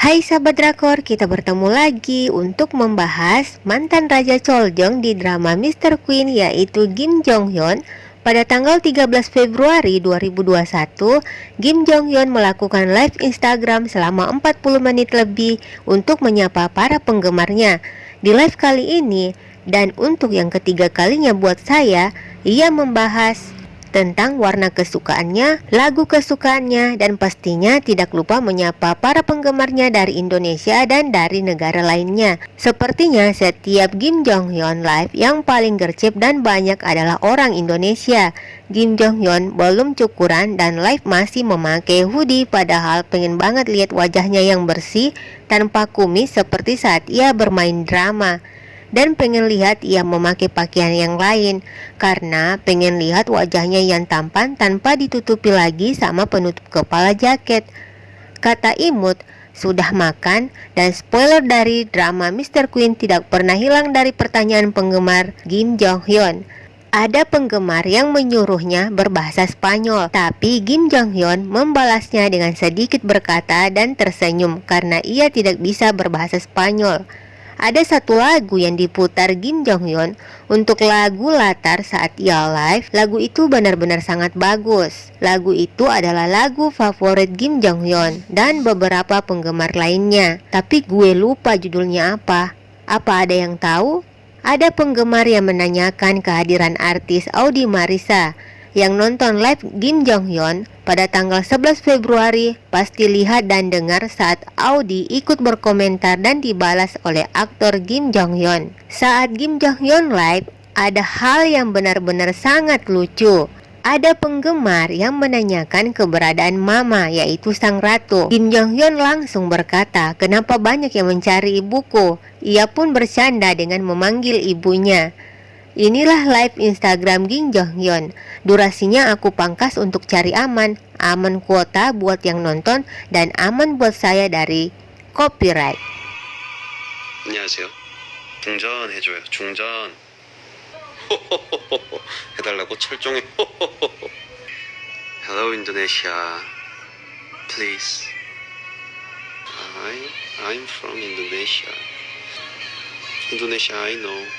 Hai sahabat drakor, kita bertemu lagi untuk membahas mantan Raja Choljong di drama Mr. Queen yaitu Kim Jong Hyun. Pada tanggal 13 Februari 2021, Kim Jong Hyun melakukan live Instagram selama 40 menit lebih untuk menyapa para penggemarnya. Di live kali ini, dan untuk yang ketiga kalinya buat saya, ia membahas tentang warna kesukaannya, lagu kesukaannya, dan pastinya tidak lupa menyapa para penggemarnya dari Indonesia dan dari negara lainnya. Sepertinya setiap Kim Jong Hyun live yang paling gercep dan banyak adalah orang Indonesia. Kim Jong Hyun belum cukuran dan live masih memakai hoodie padahal pengen banget lihat wajahnya yang bersih tanpa kumis seperti saat ia bermain drama dan pengen lihat ia memakai pakaian yang lain karena pengen lihat wajahnya yang tampan tanpa ditutupi lagi sama penutup kepala jaket. Kata Imut, sudah makan dan spoiler dari drama Mr. Queen tidak pernah hilang dari pertanyaan penggemar Kim Jong Hyun. Ada penggemar yang menyuruhnya berbahasa Spanyol, tapi Kim Jong Hyun membalasnya dengan sedikit berkata dan tersenyum karena ia tidak bisa berbahasa Spanyol. Ada satu lagu yang diputar Kim Jong Hyun untuk lagu latar saat ia live. Lagu itu benar-benar sangat bagus. Lagu itu adalah lagu favorit Kim Jong Hyun dan beberapa penggemar lainnya. Tapi gue lupa judulnya apa. Apa ada yang tahu? Ada penggemar yang menanyakan kehadiran artis Audi Marisa yang nonton live Kim Jong Hyun pada tanggal 11 Februari pasti lihat dan dengar saat Audi ikut berkomentar dan dibalas oleh aktor Kim Jong Hyun. Saat Kim Jong Hyun live, ada hal yang benar-benar sangat lucu. Ada penggemar yang menanyakan keberadaan Mama yaitu Sang Ratu. Kim Jong Hyun langsung berkata, kenapa banyak yang mencari ibuku? Ia pun bercanda dengan memanggil ibunya. Inilah live Instagram Kim Jong Hyun. Durasinya aku pangkas untuk cari aman, aman kuota buat yang nonton dan aman buat saya dari copyright. 안녕하세요. 중전 해줘요. 중전. 해달라고 철종해. Hello Indonesia. Please. I I'm from Indonesia. Indonesia I know.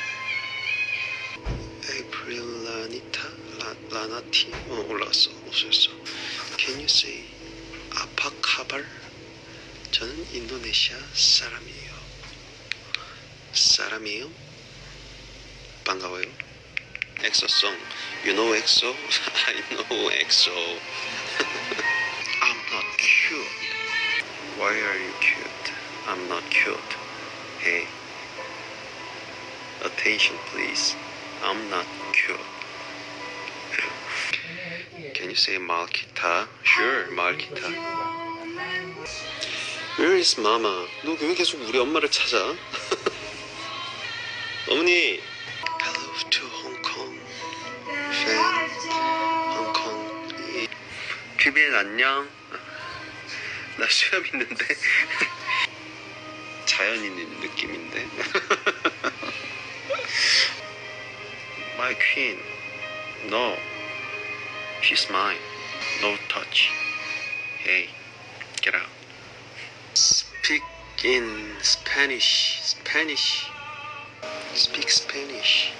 Lanita 라, 라나티 어 올라왔어 없어졌어. Can you say 아파카발? 저는 인도네시아 사람이에요. 사람이에요? 반가워요. 엑소송. You know EXO? I know EXO. I'm not cute. Why are you cute? I'm not cute. Hey. Attention please. I'm not cute. Can you say Malkita? Sure, Malkita. Where is Mama? 너 왜 계속 우리 엄마를 찾아? 어머니. Hello to Hong Kong fan. Hong Kong. PBN 안녕. 나 수염 있는데. 자연인 느낌인데. My queen. No. She's mine. No touch. Hey, get out. Speak in Spanish. Spanish. Speak Spanish.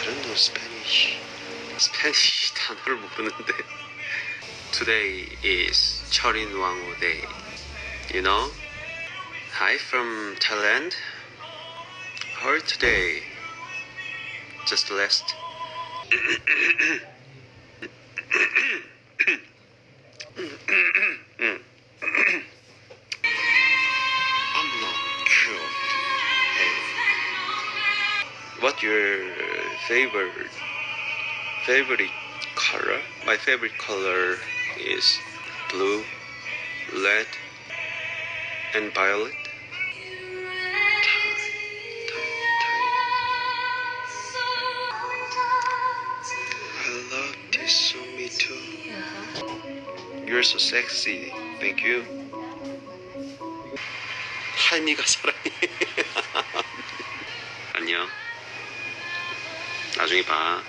I don't know Spanish. Spanish 단어를 모르는데. Today is 철인 왕후 day. You know? Hi from Thailand. How are you today? Just last. I'm not cute. Hey. What your favorite favorite color? My favorite color is blue, red, and violet. You're so sexy. Thank you. 할미가 사랑해. 안녕. 나중에 봐.